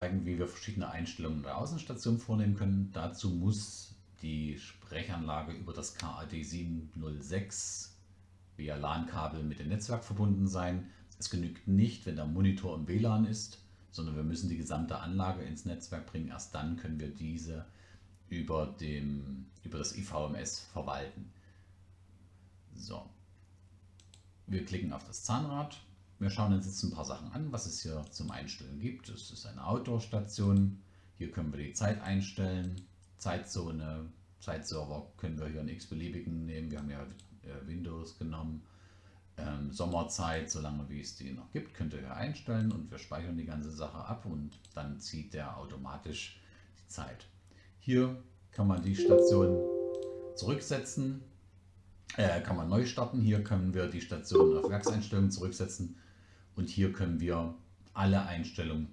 zeigen, wie wir verschiedene Einstellungen der Außenstation vornehmen können. Dazu muss die Sprechanlage über das KAD 706 via LAN-Kabel mit dem Netzwerk verbunden sein. Es genügt nicht, wenn der Monitor im WLAN ist, sondern wir müssen die gesamte Anlage ins Netzwerk bringen. Erst dann können wir diese über, dem, über das IVMS verwalten. So, wir klicken auf das Zahnrad. Wir schauen uns jetzt ein paar Sachen an, was es hier zum Einstellen gibt. Es ist eine Outdoor-Station. Hier können wir die Zeit einstellen, Zeitzone, Zeitserver können wir hier einen x-beliebigen nehmen. Wir haben ja äh, Windows genommen. Ähm, Sommerzeit, solange wie es die noch gibt, könnt ihr hier einstellen und wir speichern die ganze Sache ab und dann zieht der automatisch die Zeit. Hier kann man die Station zurücksetzen, äh, kann man neu starten. Hier können wir die Station auf Werkseinstellungen zurücksetzen und hier können wir alle Einstellungen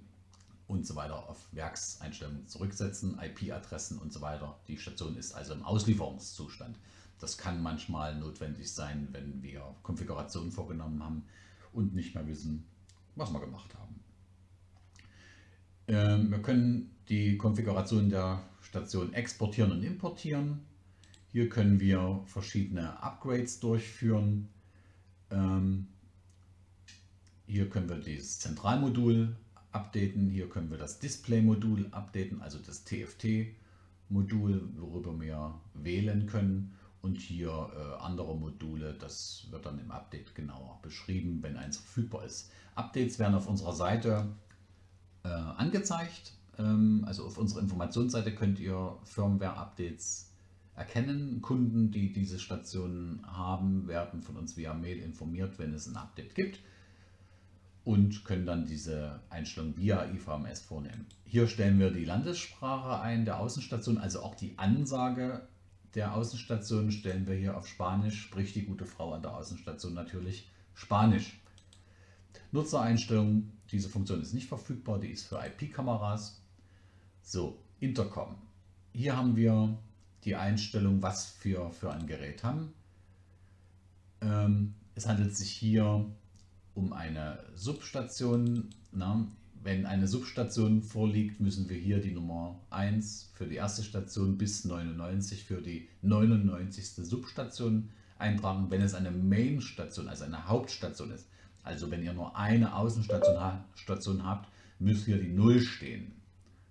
und so weiter auf Werkseinstellungen zurücksetzen, IP-Adressen und so weiter. Die Station ist also im Auslieferungszustand. Das kann manchmal notwendig sein, wenn wir Konfigurationen vorgenommen haben und nicht mehr wissen, was wir gemacht haben. Ähm, wir können die Konfiguration der Station exportieren und importieren. Hier können wir verschiedene Upgrades durchführen. Ähm, hier können wir das Zentralmodul updaten. Hier können wir das Display-Modul updaten, also das TFT-Modul, worüber wir wählen können. Und hier äh, andere Module, das wird dann im Update genauer beschrieben, wenn eins verfügbar ist. Updates werden auf unserer Seite äh, angezeigt. Ähm, also auf unserer Informationsseite könnt ihr Firmware-Updates erkennen. Kunden, die diese Stationen haben, werden von uns via Mail informiert, wenn es ein Update gibt und können dann diese Einstellung via IVMS vornehmen. Hier stellen wir die Landessprache ein der Außenstation, also auch die Ansage der Außenstation stellen wir hier auf Spanisch, spricht die gute Frau an der Außenstation natürlich Spanisch. Nutzereinstellung, diese Funktion ist nicht verfügbar, die ist für IP-Kameras. So, Intercom. Hier haben wir die Einstellung, was wir für ein Gerät haben. Ähm, es handelt sich hier um eine Substation. Na, wenn eine Substation vorliegt, müssen wir hier die Nummer 1 für die erste Station bis 99 für die 99. Substation eintragen. Wenn es eine Main-Station, also eine Hauptstation ist, also wenn ihr nur eine Außenstation Station habt, müsst ihr die 0 stehen.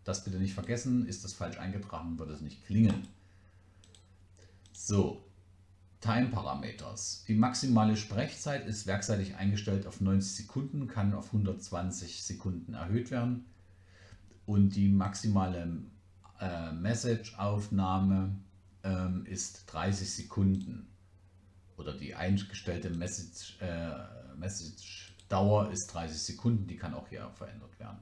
Das bitte nicht vergessen, ist das falsch eingetragen, wird es nicht klingen. So, Time Parameters. Die maximale Sprechzeit ist werkseitig eingestellt auf 90 Sekunden, kann auf 120 Sekunden erhöht werden. Und die maximale äh, Message-Aufnahme ähm, ist 30 Sekunden. Oder die eingestellte Message, äh, Message-Dauer ist 30 Sekunden, die kann auch hier verändert werden.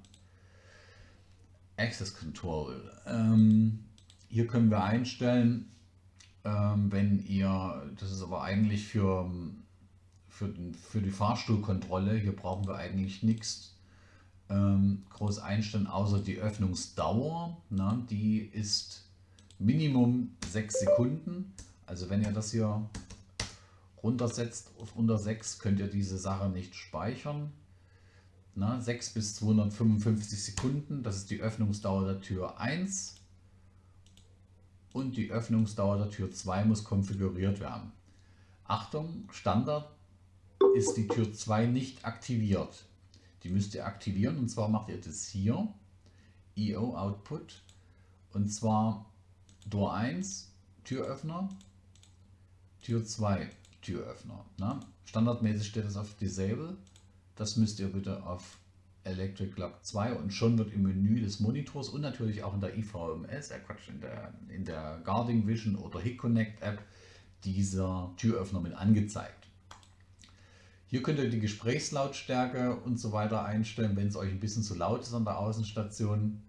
Access Control. Ähm, hier können wir einstellen, ähm, wenn ihr, das ist aber eigentlich für, für, für die Fahrstuhlkontrolle, hier brauchen wir eigentlich nichts ähm, groß einstellen, außer die Öffnungsdauer, na, die ist Minimum 6 Sekunden. Also wenn ihr das hier runtersetzt auf unter 6, könnt ihr diese Sache nicht speichern. Na, 6 bis 255 Sekunden, das ist die Öffnungsdauer der Tür 1 und die Öffnungsdauer der Tür 2 muss konfiguriert werden. Achtung, Standard ist die Tür 2 nicht aktiviert. Die müsst ihr aktivieren und zwar macht ihr das hier, IO Output und zwar Door 1 Türöffner, Tür 2 Türöffner. Na? Standardmäßig steht das auf Disable, das müsst ihr bitte auf Electric Lock 2 und schon wird im Menü des Monitors und natürlich auch in der IVMS, äh Quatsch, in der, in der Guarding Vision oder Hick Connect App dieser Türöffner mit angezeigt. Hier könnt ihr die Gesprächslautstärke und so weiter einstellen, wenn es euch ein bisschen zu laut ist an der Außenstation.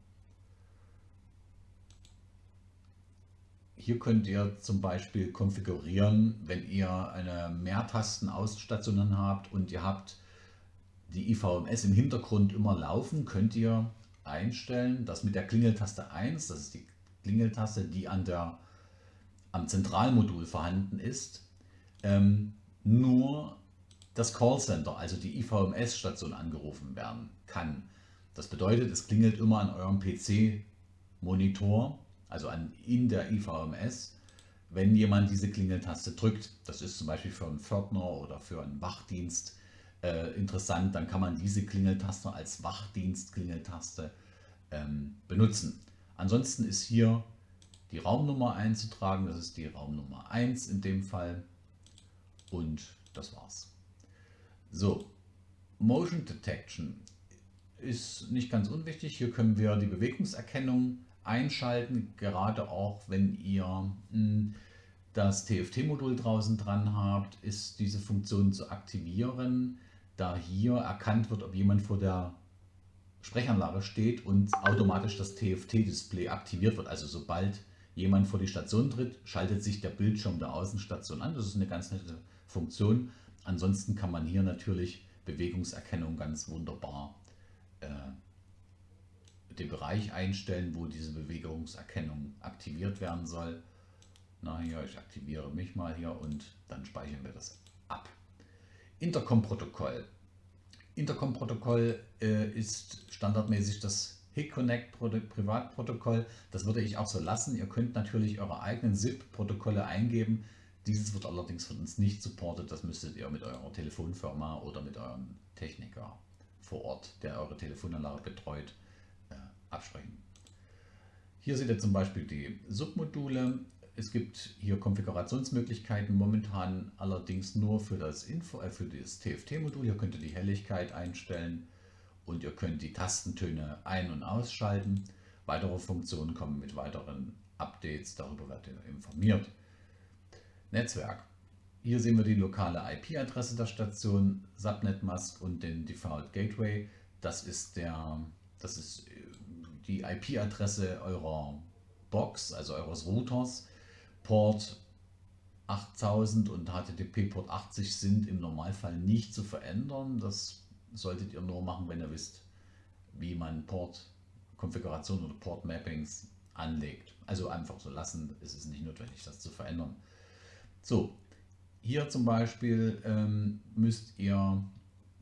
Hier könnt ihr zum Beispiel konfigurieren, wenn ihr eine Mehrtasten-Außenstation habt und ihr habt die IVMS im Hintergrund immer laufen, könnt ihr einstellen, dass mit der Klingeltaste 1, das ist die Klingeltaste, die an der, am Zentralmodul vorhanden ist, ähm, nur das Callcenter, also die IVMS-Station angerufen werden kann. Das bedeutet, es klingelt immer an eurem PC-Monitor, also an, in der IVMS, wenn jemand diese Klingeltaste drückt. Das ist zum Beispiel für einen Pförtner oder für einen Wachdienst äh, interessant. Dann kann man diese Klingeltaste als Wachdienst-Klingeltaste ähm, benutzen. Ansonsten ist hier die Raumnummer einzutragen. Das ist die Raumnummer 1 in dem Fall. Und das war's. So, Motion Detection ist nicht ganz unwichtig. Hier können wir die Bewegungserkennung einschalten, gerade auch wenn ihr hm, das TFT-Modul draußen dran habt, ist diese Funktion zu aktivieren, da hier erkannt wird, ob jemand vor der Sprechanlage steht und automatisch das TFT-Display aktiviert wird. Also sobald jemand vor die Station tritt, schaltet sich der Bildschirm der Außenstation an. Das ist eine ganz nette Funktion. Ansonsten kann man hier natürlich Bewegungserkennung ganz wunderbar äh, den Bereich einstellen, wo diese Bewegungserkennung aktiviert werden soll. Na hier, ich aktiviere mich mal hier und dann speichern wir das ab. Intercom-Protokoll. Intercom-Protokoll äh, ist standardmäßig das HIC-Connect Privatprotokoll. Das würde ich auch so lassen. Ihr könnt natürlich eure eigenen ZIP-Protokolle eingeben. Dieses wird allerdings von uns nicht supportet. Das müsstet ihr mit eurer Telefonfirma oder mit eurem Techniker vor Ort, der eure Telefonanlage betreut, äh, absprechen. Hier seht ihr zum Beispiel die Submodule. Es gibt hier Konfigurationsmöglichkeiten, momentan allerdings nur für das, äh, das TFT-Modul. Hier könnt ihr die Helligkeit einstellen und ihr könnt die Tastentöne ein- und ausschalten. Weitere Funktionen kommen mit weiteren Updates, darüber werdet ihr informiert. Netzwerk. Hier sehen wir die lokale IP-Adresse der Station, Subnet Mask und den Default Gateway. Das ist, der, das ist äh, die IP-Adresse eurer Box, also eures Routers. Port 8000 und HTTP Port 80 sind im Normalfall nicht zu verändern. Das solltet ihr nur machen, wenn ihr wisst, wie man Port-Konfiguration oder Port-Mappings anlegt. Also einfach so lassen, es ist nicht notwendig, das zu verändern. So, hier zum Beispiel ähm, müsst ihr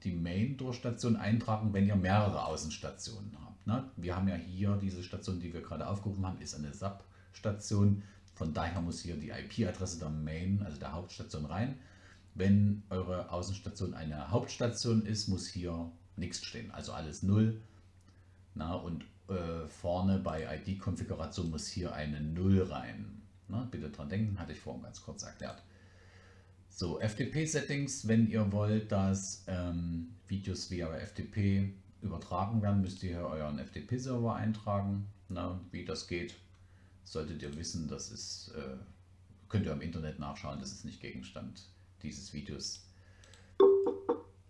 die Main-Door-Station eintragen, wenn ihr mehrere Außenstationen habt. Ne? Wir haben ja hier diese Station, die wir gerade aufgerufen haben, ist eine Sub-Station. Von daher muss hier die IP-Adresse der Main, also der Hauptstation rein. Wenn eure Außenstation eine Hauptstation ist, muss hier nichts stehen, also alles 0. Na, und äh, vorne bei ID-Konfiguration muss hier eine 0 rein. Na, bitte dran denken, hatte ich vorhin ganz kurz erklärt. So, FTP-Settings, wenn ihr wollt, dass ähm, Videos via FTP übertragen werden, müsst ihr hier euren FTP-Server eintragen. Na, wie das geht, solltet ihr wissen, das ist, äh, könnt ihr im Internet nachschauen, das ist nicht Gegenstand dieses Videos.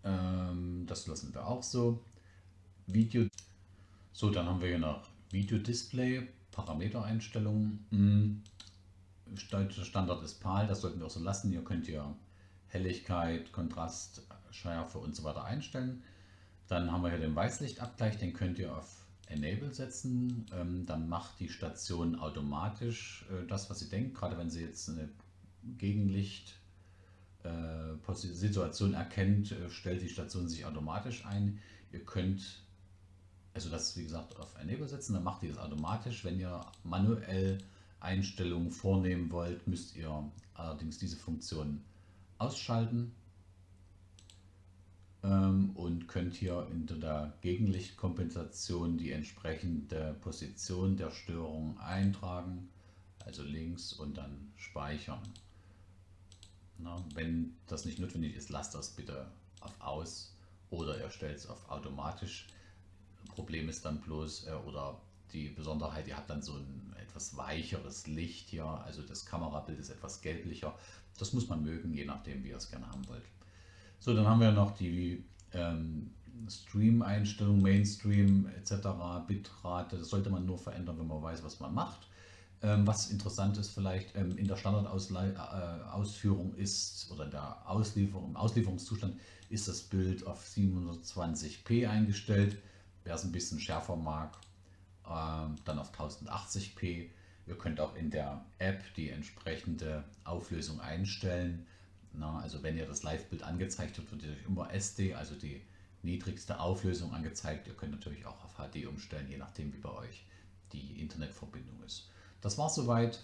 Ähm, das lassen wir auch so. Video. So, dann haben wir hier noch Video-Display, Parametereinstellungen. Hm. Standard ist PAL, das sollten wir auch so lassen. Hier könnt ihr Helligkeit, Kontrast, Schärfe und so weiter einstellen. Dann haben wir hier den Weißlichtabgleich, den könnt ihr auf Enable setzen, ähm, dann macht die Station automatisch äh, das, was sie denkt. Gerade wenn sie jetzt eine Gegenlicht-Situation äh, erkennt, äh, stellt die Station sich automatisch ein. Ihr könnt also das wie gesagt auf Enable setzen, dann macht ihr das automatisch. Wenn ihr manuell Einstellungen vornehmen wollt, müsst ihr allerdings diese Funktion ausschalten und könnt hier unter der Gegenlichtkompensation die entsprechende Position der Störung eintragen, also links und dann speichern. Na, wenn das nicht notwendig ist, lasst das bitte auf aus oder ihr stellt es auf automatisch. Problem ist dann bloß, äh, oder die Besonderheit, ihr habt dann so ein etwas weicheres Licht hier, also das Kamerabild ist etwas gelblicher. Das muss man mögen, je nachdem, wie ihr es gerne haben wollt. So, dann haben wir noch die ähm, Stream-Einstellung, Mainstream etc., Bitrate. Das sollte man nur verändern, wenn man weiß, was man macht. Ähm, was interessant ist vielleicht ähm, in der Standardausführung äh, ist oder in der Auslieferung, im Auslieferungszustand ist das Bild auf 720p eingestellt. Wer es ein bisschen schärfer mag, ähm, dann auf 1080p. Ihr könnt auch in der App die entsprechende Auflösung einstellen. Na, also wenn ihr das Live-Bild angezeigt wird, wird euch immer SD, also die niedrigste Auflösung angezeigt. Ihr könnt natürlich auch auf HD umstellen, je nachdem wie bei euch die Internetverbindung ist. Das war soweit.